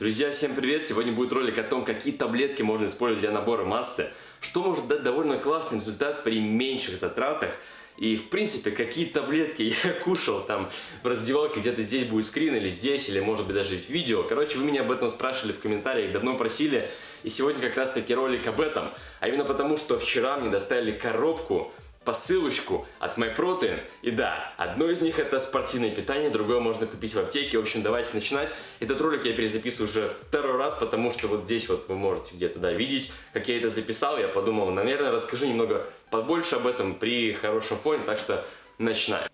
Друзья, всем привет! Сегодня будет ролик о том, какие таблетки можно использовать для набора массы, что может дать довольно классный результат при меньших затратах, и, в принципе, какие таблетки я кушал там в раздевалке, где-то здесь будет скрин, или здесь, или, может быть, даже в видео. Короче, вы меня об этом спрашивали в комментариях, давно просили, и сегодня как раз-таки ролик об этом. А именно потому, что вчера мне доставили коробку посылочку от MyProtein. И да, одно из них это спортивное питание, другое можно купить в аптеке. В общем, давайте начинать. Этот ролик я перезаписываю уже второй раз, потому что вот здесь вот вы можете где-то да, видеть, как я это записал. Я подумал, наверное, расскажу немного побольше об этом при хорошем фоне, так что начинаем.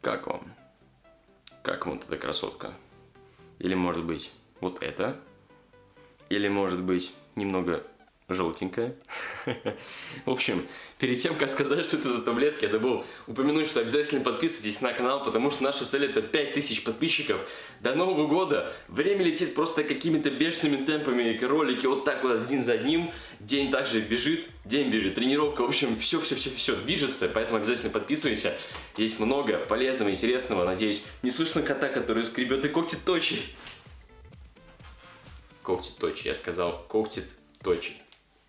Как вам? Как вам вот эта красотка? Или может быть вот это? Или может быть немного желтенькая. В общем, перед тем, как сказать, что это за таблетки, я забыл упомянуть, что обязательно подписывайтесь на канал, потому что наша цель это 5000 подписчиков. До Нового года время летит просто какими-то бешеными темпами, ролики вот так вот один за одним, день также бежит, день бежит, тренировка, в общем, все-все-все-все движется, поэтому обязательно подписывайся. Есть много полезного, интересного, надеюсь, не слышно кота, который скребет и когтит точи. Когтит точи, я сказал, когтит точи.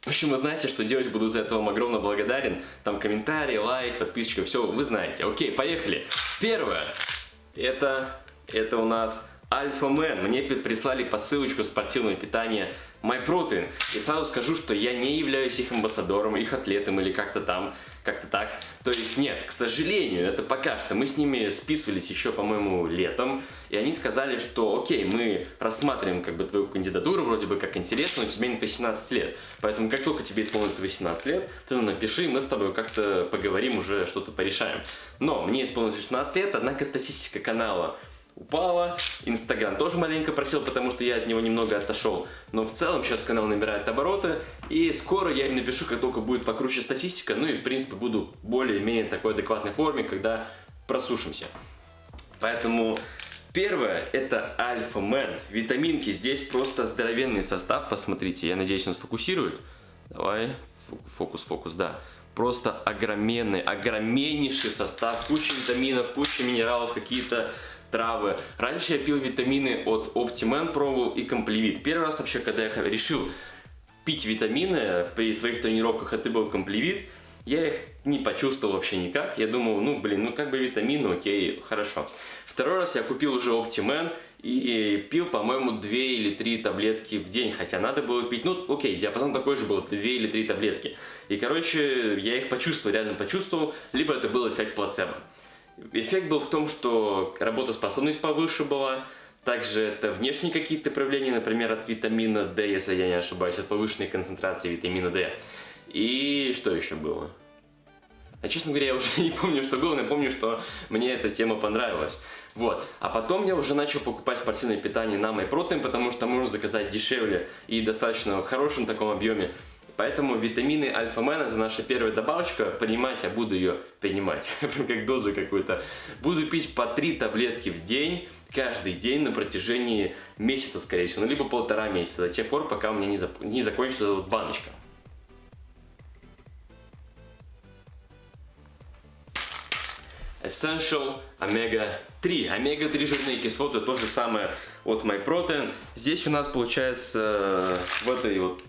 В общем, вы знаете, что делать, буду за это вам огромно благодарен. Там комментарии, лайк, подписчика, все вы знаете. Окей, поехали. Первое. Это, это у нас Альфа Мэн. Мне прислали посылочку спортивного питания MyProtein. И сразу скажу, что я не являюсь их амбассадором, их атлетом или как-то там, как-то так. То есть нет, к сожалению, это пока что. Мы с ними списывались еще, по-моему, летом. И они сказали, что окей, мы рассматриваем как бы твою кандидатуру, вроде бы как интересно, но тебе нет 18 лет. Поэтому как только тебе исполнится 18 лет, ты нам напиши, мы с тобой как-то поговорим уже, что-то порешаем. Но мне исполнилось 18 лет, однако статистика канала упала. Инстаграм тоже маленько просил, потому что я от него немного отошел. Но в целом сейчас канал набирает обороты. И скоро я им напишу, как только будет покруче статистика. Ну и в принципе буду более-менее такой адекватной форме, когда просушимся. Поэтому первое это Альфа Мэн. Витаминки. Здесь просто здоровенный состав. Посмотрите, я надеюсь он сфокусирует. Давай, фокус, фокус, да просто огроменный, огромнейший состав, куча витаминов, куча минералов, какие-то травы. Раньше я пил витамины от Optiman, пробовал и Комплевит. Первый раз вообще, когда я решил пить витамины при своих тренировках, это был Комплевит, я их не почувствовал вообще никак. Я думал, ну блин, ну как бы витамины, окей, хорошо. Второй раз я купил уже Optiman и пил, по-моему, 2 или 3 таблетки в день. Хотя надо было пить, ну окей, диапазон такой же был, 2 или 3 таблетки. И короче, я их почувствовал, реально почувствовал, либо это был эффект плацебо. Эффект был в том, что работоспособность повыше была, также это внешние какие-то проявления, например, от витамина D, если я не ошибаюсь, от повышенной концентрации витамина D. И что еще было? А честно говоря, я уже не помню, что было, но я помню, что мне эта тема понравилась. Вот. А потом я уже начал покупать спортивное питание на MyProtein, потому что можно заказать дешевле и достаточно в хорошем таком объеме. Поэтому витамины Альфа-Мен это наша первая добавочка. Принимать я буду ее принимать, прям как дозу какую-то. Буду пить по 3 таблетки в день, каждый день на протяжении месяца, скорее всего. Ну, либо полтора месяца, до тех пор, пока у меня не, зап не закончится вот баночка. Essential Omega-3. Омега-3 жирные кислоты, то же самое от MyProtein. Здесь у нас получается э, в этой вот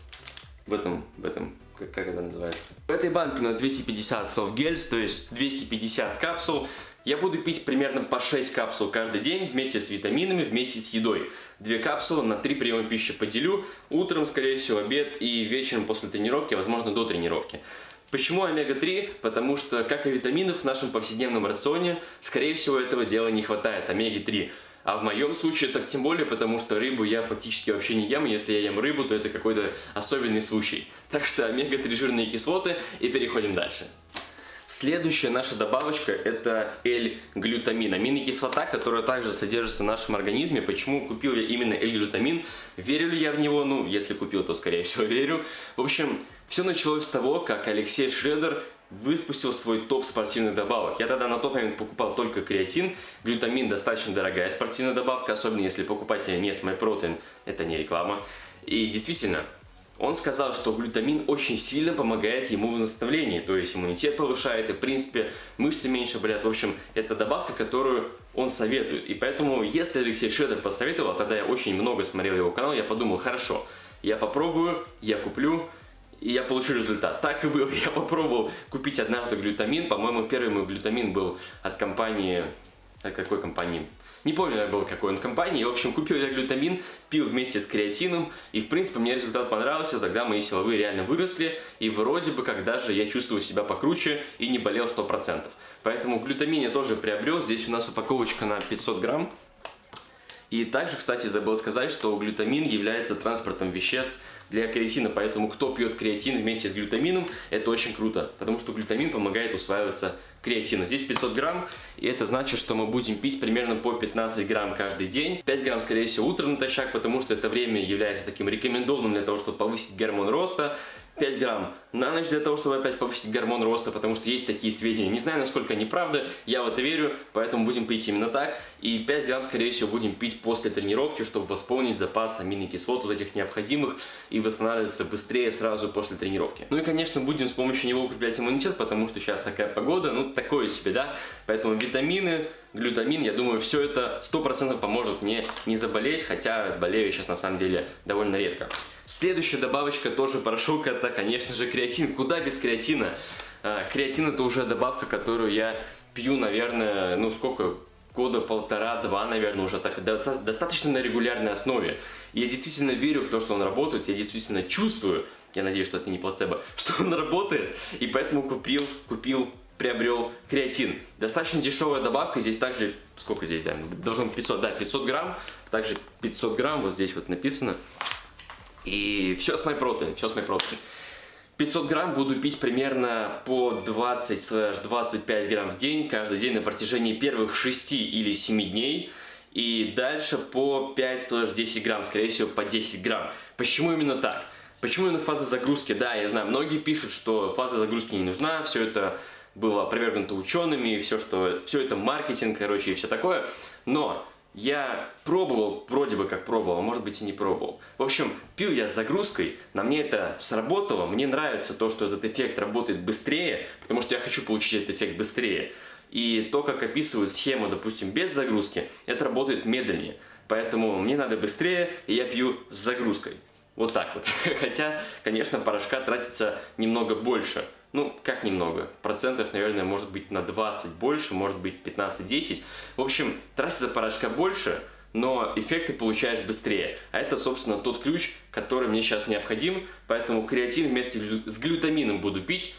в этом, в этом как, как это называется. В этой банке у нас 250 soft gels, то есть 250 капсул. Я буду пить примерно по 6 капсул каждый день вместе с витаминами, вместе с едой. Две капсулы на 3 приема пищи поделю. Утром, скорее всего, обед и вечером после тренировки, возможно, до тренировки. Почему омега-3? Потому что, как и витаминов в нашем повседневном рационе, скорее всего, этого дела не хватает, омеги-3. А в моем случае так тем более, потому что рыбу я фактически вообще не ем. Если я ем рыбу, то это какой-то особенный случай. Так что омега-3 жирные кислоты и переходим дальше. Следующая наша добавочка это L-глютамин, аминокислота, которая также содержится в нашем организме. Почему купил я именно L-глютамин? Верю ли я в него? Ну, если купил, то скорее всего верю. В общем, все началось с того, как Алексей Шредер выпустил свой топ спортивных добавок. Я тогда на тот момент покупал только креатин. Глютамин достаточно дорогая спортивная добавка, особенно если покупать ее не с MyProtein, это не реклама. И действительно, он сказал, что глютамин очень сильно помогает ему в восстановлении, то есть иммунитет повышает, и в принципе мышцы меньше болят. В общем, это добавка, которую он советует. И поэтому, если Алексей Шедер посоветовал, тогда я очень много смотрел его канал, я подумал, хорошо, я попробую, я куплю, и я получу результат. Так и было. Я попробовал купить однажды глютамин. По-моему, первый мой глютамин был от компании... От какой компании? Не помню, был какой он компании. В общем, купил я глютамин, пил вместе с креатином. И, в принципе, мне результат понравился. Тогда мои силовые реально выросли. И вроде бы, как даже я чувствовал себя покруче и не болел 100%. Поэтому глютамин я тоже приобрел. Здесь у нас упаковочка на 500 грамм. И также, кстати, забыл сказать, что глютамин является транспортом веществ для креатина, поэтому кто пьет креатин вместе с глютамином, это очень круто, потому что глютамин помогает усваиваться креатину. Здесь 500 грамм, и это значит, что мы будем пить примерно по 15 грамм каждый день. 5 грамм, скорее всего, утром натощак, потому что это время является таким рекомендованным для того, чтобы повысить гормон роста. 5 грамм на ночь для того, чтобы опять повысить гормон роста, потому что есть такие сведения. Не знаю, насколько они правда, я в это верю, поэтому будем пить именно так. И 5 грамм, скорее всего, будем пить после тренировки, чтобы восполнить запас аминокислот вот этих необходимых и восстанавливаться быстрее сразу после тренировки. Ну и, конечно, будем с помощью него укреплять иммунитет, потому что сейчас такая погода, ну, такое себе, да? Поэтому витамины, глютамин, я думаю, все это 100% поможет мне не заболеть, хотя болею сейчас на самом деле довольно редко. Следующая добавочка тоже порошок, это, конечно же, креатин. Куда без креатина? А, креатин это уже добавка, которую я пью, наверное, ну сколько, года полтора-два, наверное, уже так, достаточно на регулярной основе. И я действительно верю в то, что он работает, я действительно чувствую, я надеюсь, что это не плацебо, что он работает, и поэтому купил, купил, приобрел креатин. Достаточно дешевая добавка, здесь также, сколько здесь, да, быть 500, да, 500 грамм, также 500 грамм, вот здесь вот написано. И все с MyProtein, все с MyProtein. 500 грамм буду пить примерно по 20-25 грамм в день, каждый день на протяжении первых 6 или 7 дней. И дальше по 5-10 грамм, скорее всего по 10 грамм. Почему именно так? Почему именно фаза загрузки? Да, я знаю, многие пишут, что фаза загрузки не нужна, все это было опровергнуто учеными, все, что, все это маркетинг, короче, и все такое. Но я пробовал, вроде бы как пробовал, а может быть и не пробовал. В общем, пил я с загрузкой, на мне это сработало, мне нравится то, что этот эффект работает быстрее, потому что я хочу получить этот эффект быстрее. И то, как описывают схему, допустим, без загрузки, это работает медленнее. Поэтому мне надо быстрее, и я пью с загрузкой. Вот так вот. Хотя, конечно, порошка тратится немного больше – ну, как немного, процентов, наверное, может быть на 20 больше, может быть 15-10. В общем, тратится порошка больше, но эффекты получаешь быстрее. А это, собственно, тот ключ, который мне сейчас необходим, поэтому креатин вместе с глютамином буду пить.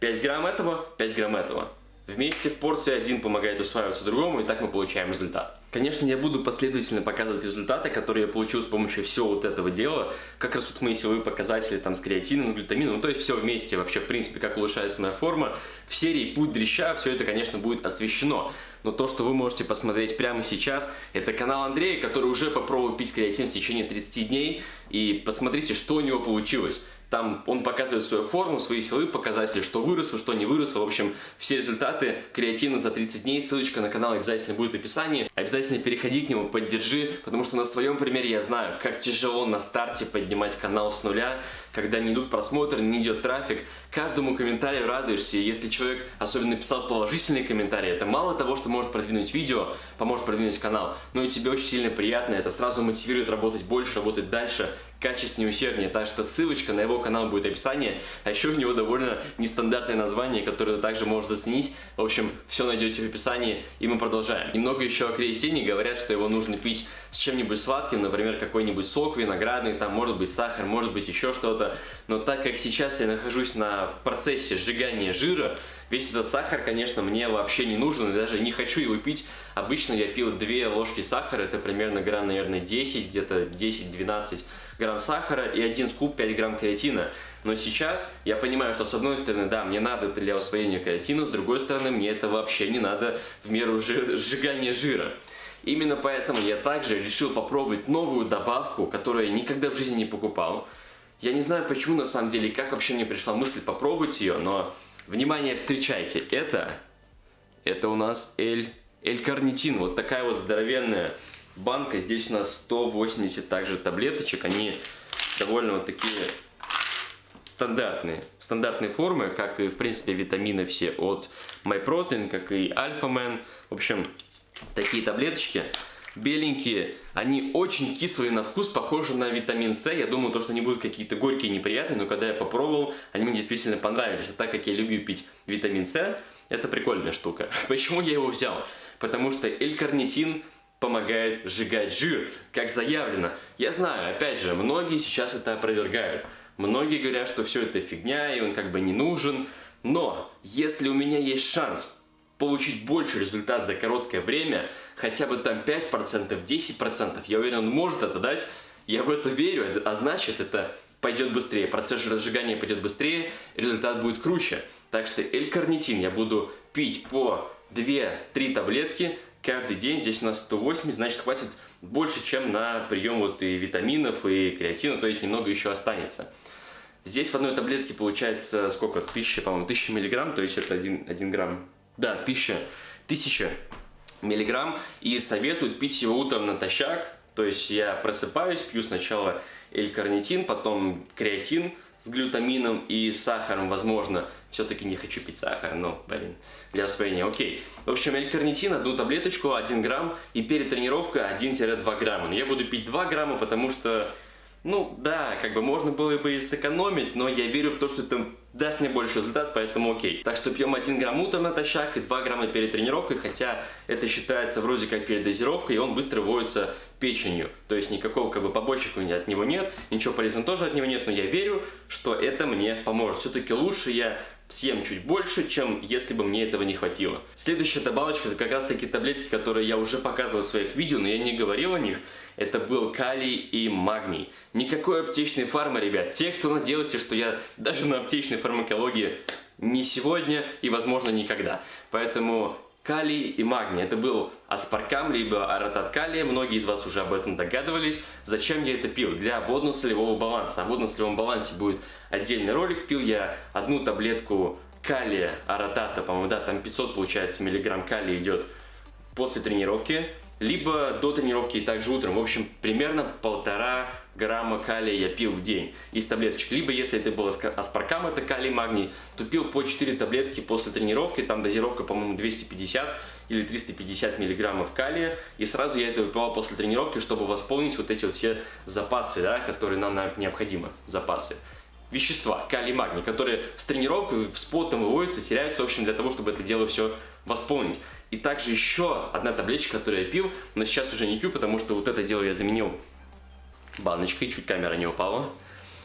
5 грамм этого, 5 грамм этого. Вместе в порции один помогает усваиваться другому, и так мы получаем результат. Конечно, я буду последовательно показывать результаты, которые я получил с помощью всего вот этого дела, как растут мои силовые показатели там с креатином, с глютамином, ну то есть все вместе вообще, в принципе, как улучшается моя форма. В серии «Путь дрища» все это, конечно, будет освещено, но то, что вы можете посмотреть прямо сейчас, это канал Андрея, который уже попробовал пить креатин в течение 30 дней, и посмотрите, что у него получилось. Там он показывает свою форму, свои силовые показатели, что выросло, что не выросло. В общем, все результаты креатина за 30 дней. Ссылочка на канал обязательно будет в описании. Обязательно переходи к нему, поддержи, потому что на своем примере я знаю, как тяжело на старте поднимать канал с нуля, когда не идут просмотры, не идет трафик. Каждому комментарию радуешься. Если человек особенно написал положительный комментарий, это мало того, что может продвинуть видео, поможет продвинуть канал, но и тебе очень сильно приятно. Это сразу мотивирует работать больше, работать дальше качественнее, усерднее. Так что ссылочка на его канал будет в описании. А еще у него довольно нестандартное название, которое также можешь заценить. В общем, все найдете в описании. И мы продолжаем. Немного еще о креатине. Говорят, что его нужно пить с чем-нибудь сладким, например, какой-нибудь сок виноградный, там может быть сахар, может быть еще что-то. Но так как сейчас я нахожусь на процессе сжигания жира, весь этот сахар, конечно, мне вообще не нужен, и даже не хочу его пить. Обычно я пил 2 ложки сахара, это примерно грамм, наверное, 10, где-то 10-12 грамм сахара и один скуп 5 грамм креатина. Но сейчас я понимаю, что с одной стороны, да, мне надо это для усвоения креатина, с другой стороны, мне это вообще не надо в меру жир, сжигания жира. Именно поэтому я также решил попробовать новую добавку, которую я никогда в жизни не покупал. Я не знаю почему на самом деле, как вообще мне пришла мысль попробовать ее, но, внимание, встречайте, это, это у нас L-карнитин, вот такая вот здоровенная банка. Здесь у нас 180 также таблеточек. Они довольно вот такие стандартные, стандартные формы, как и, в принципе, витамины все от MyProtein, как и Alpha Man. В общем, такие таблеточки беленькие, они очень кислые на вкус, похожи на витамин С. Я думаю, то, что они будут какие-то горькие, неприятные, но когда я попробовал, они мне действительно понравились. А так как я люблю пить витамин С, это прикольная штука. Почему я его взял? Потому что L-карнитин помогает сжигать жир, как заявлено. Я знаю, опять же, многие сейчас это опровергают. Многие говорят, что все это фигня, и он как бы не нужен. Но, если у меня есть шанс получить больше результат за короткое время, хотя бы там 5%, 10%, я уверен, он может это дать, я в это верю, а значит это пойдет быстрее, процесс разжигания пойдет быстрее, результат будет круче. Так что L-карнитин я буду пить по 2-3 таблетки каждый день, здесь у нас 180, значит хватит больше, чем на прием вот и витаминов, и креатина, то есть немного еще останется. Здесь в одной таблетке получается сколько? 1000, по-моему, 1000 миллиграмм, то есть это 1, 1 грамм да, 1000, 1000 миллиграмм. И советуют пить его утром натощак. То есть я просыпаюсь, пью сначала L-карнитин, потом креатин с глютамином и сахаром, возможно. Все-таки не хочу пить сахар, но, блин, для освоения, окей. В общем, L-карнитин, одну таблеточку, 1 грамм, и перед тренировкой 1-2 грамма. Но я буду пить 2 грамма, потому что ну да, как бы можно было бы и сэкономить, но я верю в то, что это даст мне больше результат, поэтому окей. Так что пьем 1 грамм утром натощак и 2 грамма перед тренировкой, хотя это считается вроде как передозировкой, и он быстро вводится печенью. То есть никакого как бы побочек от него нет, ничего полезного тоже от него нет, но я верю, что это мне поможет. Все-таки лучше я съем чуть больше, чем если бы мне этого не хватило. Следующая добавочка, это как раз таки таблетки, которые я уже показывал в своих видео, но я не говорил о них. Это был калий и магний. Никакой аптечной фармы, ребят. Те, кто надеялся, что я даже на аптечной фармакологии не сегодня и, возможно, никогда. Поэтому калий и магний. Это был аспаркам, либо аратат калия. Многие из вас уже об этом догадывались. Зачем я это пил? Для водно-солевого баланса. О водно-солевом балансе будет отдельный ролик. Пил я одну таблетку калия, аратата, по-моему, да, там 500 получается миллиграмм калия идет после тренировки либо до тренировки и также утром. В общем, примерно полтора грамма калия я пил в день из таблеточек. Либо, если это было аспаркам, это калий, магний, то пил по 4 таблетки после тренировки. Там дозировка, по-моему, 250 или 350 миллиграммов калия. И сразу я это выпивал после тренировки, чтобы восполнить вот эти вот все запасы, да, которые нам необходимы, запасы вещества, калий, магний, которые с тренировкой, с потом выводятся, теряются, в общем, для того, чтобы это дело все восполнить. И также еще одна таблеточка, которую я пил, но сейчас уже не пью, потому что вот это дело я заменил баночкой, чуть камера не упала.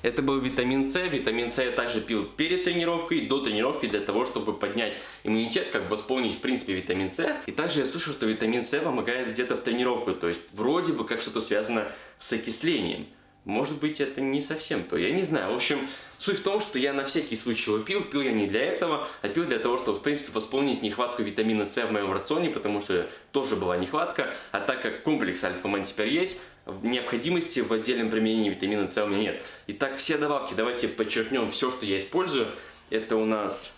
Это был витамин С. Витамин С я также пил перед тренировкой, до тренировки, для того, чтобы поднять иммунитет, как восполнить, в принципе, витамин С. И также я слышал, что витамин С помогает где-то в тренировку, то есть вроде бы как что-то связано с окислением. Может быть, это не совсем то, я не знаю. В общем, суть в том, что я на всякий случай его пил. Пил я не для этого, а пил для того, чтобы, в принципе, восполнить нехватку витамина С в моем рационе, потому что тоже была нехватка. А так как комплекс альфа-ман теперь есть, необходимости в отдельном применении витамина С у меня нет. Итак, все добавки, давайте подчеркнем все, что я использую. Это у нас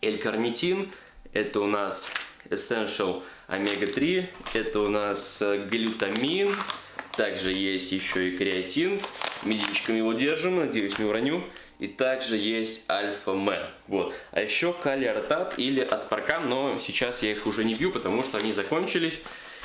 L-карнитин, это у нас Essential омега-3, это у нас глютамин, также есть еще и креатин. Медичками его держим, надеюсь не уроню. И также есть альфа-мен. Вот. А еще калиортат или аспаркам, но сейчас я их уже не пью, потому что они закончились.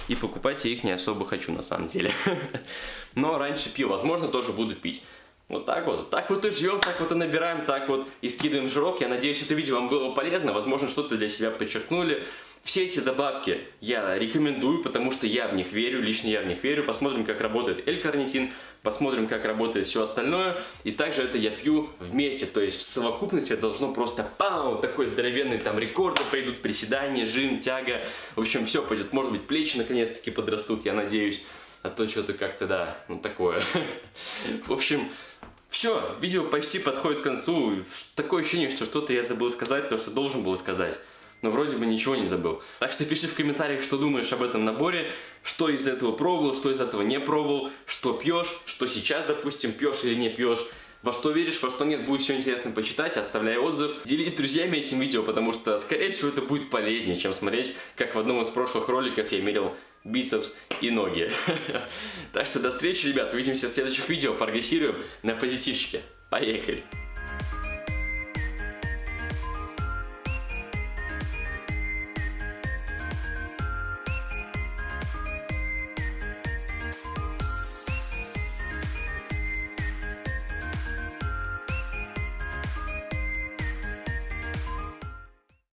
И покупать я их не особо хочу на самом деле. Но раньше пил, возможно, тоже буду пить. Вот так вот. Так вот и живем, так вот и набираем, так вот и скидываем жирок. Я надеюсь, это видео вам было полезно. Возможно, что-то для себя подчеркнули. Все эти добавки я рекомендую, потому что я в них верю, лично я в них верю. Посмотрим, как работает L-карнитин, посмотрим, как работает все остальное. И также это я пью вместе, то есть в совокупности должно просто пау, такой здоровенный там рекорды пойдут, приседания, жим, тяга. В общем, все пойдет. Может быть, плечи наконец-таки подрастут, я надеюсь. А то что-то как-то, да, ну такое. В общем, все, видео почти подходит к концу. Такое ощущение, что что-то я забыл сказать, то, что должен был сказать но вроде бы ничего не забыл. Так что пиши в комментариях, что думаешь об этом наборе, что из этого пробовал, что из этого не пробовал, что пьешь, что сейчас, допустим, пьешь или не пьешь. Во что веришь, во что нет, будет все интересно почитать, оставляй отзыв. Делись с друзьями этим видео, потому что, скорее всего, это будет полезнее, чем смотреть, как в одном из прошлых роликов я мерил бицепс и ноги. Так что до встречи, ребят, увидимся в следующих видео, прогрессируем на позитивчике. Поехали!